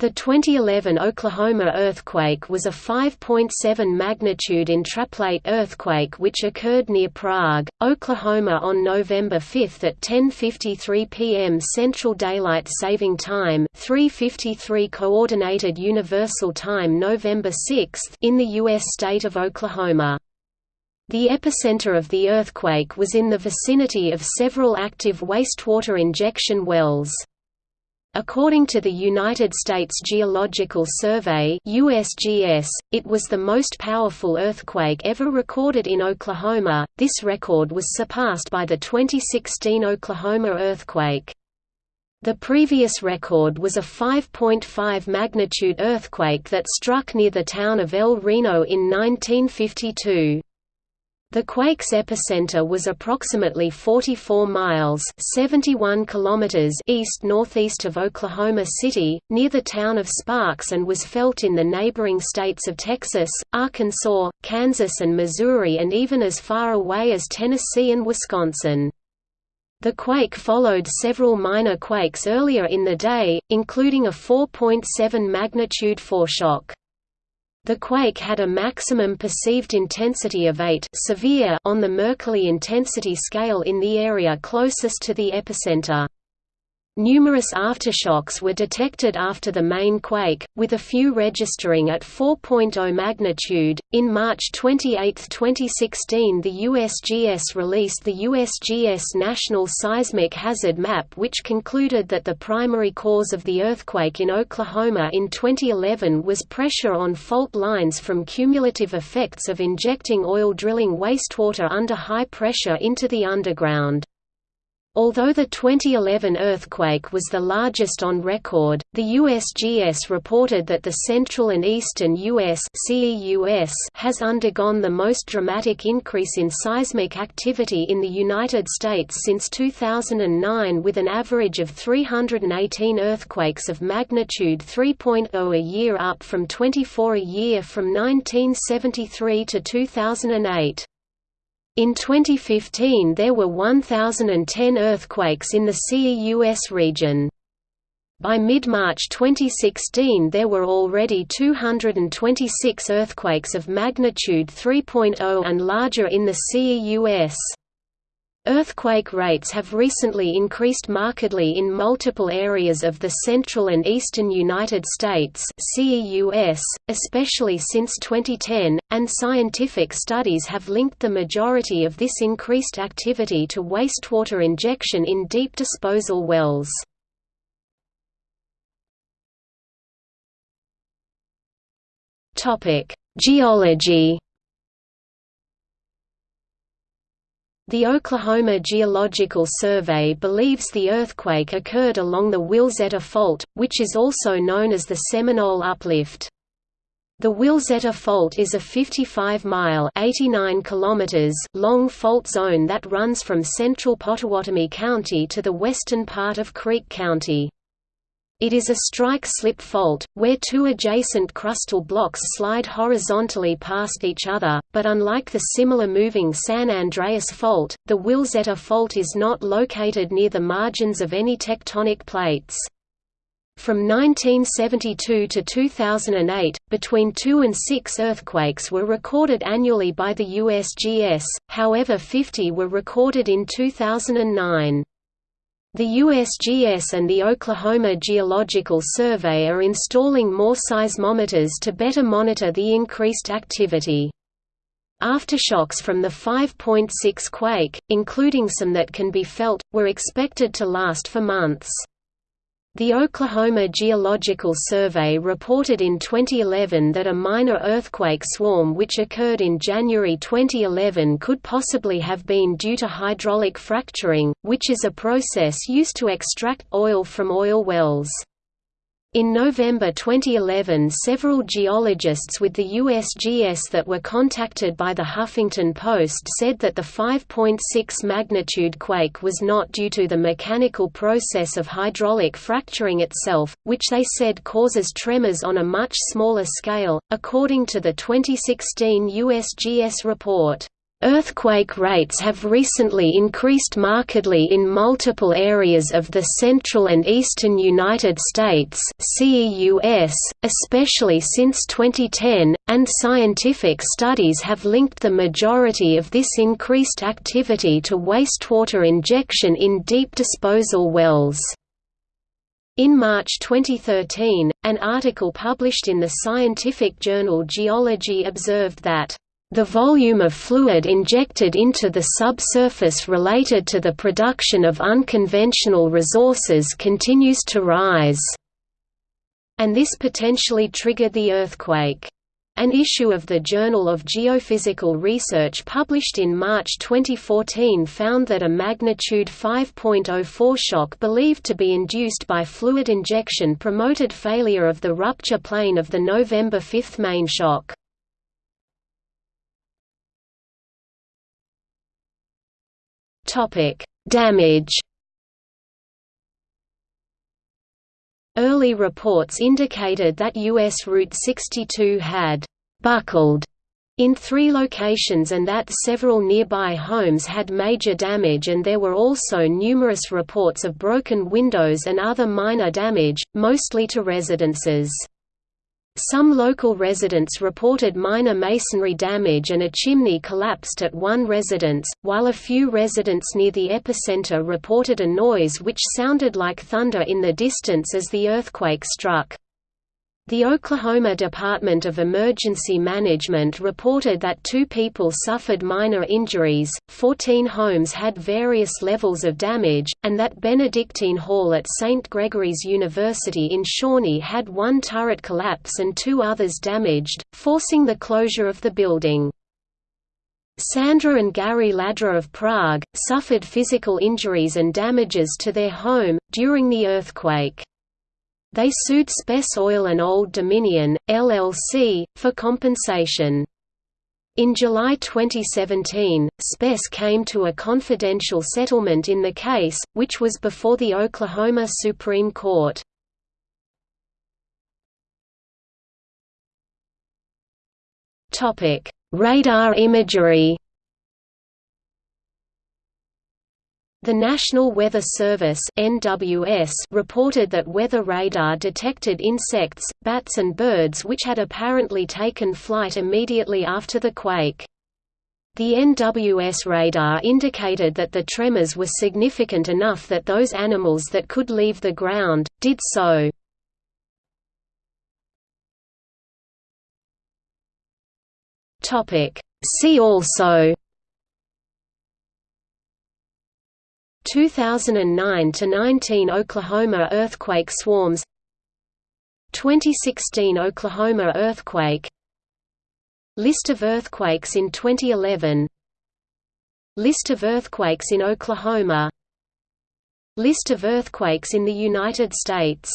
The 2011 Oklahoma earthquake was a 5.7 magnitude intraplate earthquake which occurred near Prague, Oklahoma on November 5 at 10:53 p.m. Central Daylight Saving Time, 3:53 Coordinated Universal Time November 6 in the US state of Oklahoma. The epicenter of the earthquake was in the vicinity of several active wastewater injection wells. According to the United States Geological Survey USGS, it was the most powerful earthquake ever recorded in Oklahoma. This record was surpassed by the 2016 Oklahoma earthquake. The previous record was a 5.5 magnitude earthquake that struck near the town of El Reno in 1952. The quake's epicenter was approximately 44 miles 71 kilometers east-northeast of Oklahoma City, near the town of Sparks and was felt in the neighboring states of Texas, Arkansas, Kansas and Missouri and even as far away as Tennessee and Wisconsin. The quake followed several minor quakes earlier in the day, including a 4.7 magnitude foreshock. The quake had a maximum perceived intensity of 8 severe on the Mercalli intensity scale in the area closest to the epicenter. Numerous aftershocks were detected after the main quake, with a few registering at 4.0 magnitude. In March 28, 2016, the USGS released the USGS National Seismic Hazard Map, which concluded that the primary cause of the earthquake in Oklahoma in 2011 was pressure on fault lines from cumulative effects of injecting oil drilling wastewater under high pressure into the underground. Although the 2011 earthquake was the largest on record, the USGS reported that the central and eastern US has undergone the most dramatic increase in seismic activity in the United States since 2009 with an average of 318 earthquakes of magnitude 3.0 a year up from 24 a year from 1973 to 2008. In 2015 there were 1,010 earthquakes in the CEUS region. By mid-March 2016 there were already 226 earthquakes of magnitude 3.0 and larger in the CEUS. Earthquake rates have recently increased markedly in multiple areas of the central and eastern United States CEUS, especially since 2010, and scientific studies have linked the majority of this increased activity to wastewater injection in deep disposal wells. Geology The Oklahoma Geological Survey believes the earthquake occurred along the Wilzetta Fault, which is also known as the Seminole Uplift. The Wilzetta Fault is a 55-mile long fault zone that runs from central Pottawatomie County to the western part of Creek County. It is a strike-slip fault, where two adjacent crustal blocks slide horizontally past each other, but unlike the similar moving San Andreas Fault, the Wilzetta Fault is not located near the margins of any tectonic plates. From 1972 to 2008, between 2 and 6 earthquakes were recorded annually by the USGS, however 50 were recorded in 2009. The USGS and the Oklahoma Geological Survey are installing more seismometers to better monitor the increased activity. Aftershocks from the 5.6 quake, including some that can be felt, were expected to last for months. The Oklahoma Geological Survey reported in 2011 that a minor earthquake swarm which occurred in January 2011 could possibly have been due to hydraulic fracturing, which is a process used to extract oil from oil wells. In November 2011 several geologists with the USGS that were contacted by the Huffington Post said that the 5.6 magnitude quake was not due to the mechanical process of hydraulic fracturing itself, which they said causes tremors on a much smaller scale, according to the 2016 USGS report. Earthquake rates have recently increased markedly in multiple areas of the central and eastern United States CEUS, especially since 2010, and scientific studies have linked the majority of this increased activity to wastewater injection in deep disposal wells. In March 2013, an article published in the scientific journal Geology observed that the volume of fluid injected into the subsurface related to the production of unconventional resources continues to rise, and this potentially triggered the earthquake. An issue of the Journal of Geophysical Research published in March 2014 found that a magnitude 5.04 shock believed to be induced by fluid injection promoted failure of the rupture plane of the November 5 main shock. Topic: Damage. Early reports indicated that US Route 62 had buckled in three locations and that several nearby homes had major damage and there were also numerous reports of broken windows and other minor damage, mostly to residences. Some local residents reported minor masonry damage and a chimney collapsed at one residence, while a few residents near the epicenter reported a noise which sounded like thunder in the distance as the earthquake struck. The Oklahoma Department of Emergency Management reported that two people suffered minor injuries, 14 homes had various levels of damage, and that Benedictine Hall at St. Gregory's University in Shawnee had one turret collapse and two others damaged, forcing the closure of the building. Sandra and Gary Ladra of Prague, suffered physical injuries and damages to their home, during the earthquake. They sued Spess Oil and Old Dominion, LLC, for compensation. In July 2017, Spess came to a confidential settlement in the case, which was before the Oklahoma Supreme Court. Radar imagery The National Weather Service (NWS) reported that weather radar detected insects, bats and birds which had apparently taken flight immediately after the quake. The NWS radar indicated that the tremors were significant enough that those animals that could leave the ground, did so. See also 2009–19 Oklahoma earthquake swarms 2016 Oklahoma earthquake List of earthquakes in 2011 List of earthquakes in Oklahoma List of earthquakes in the United States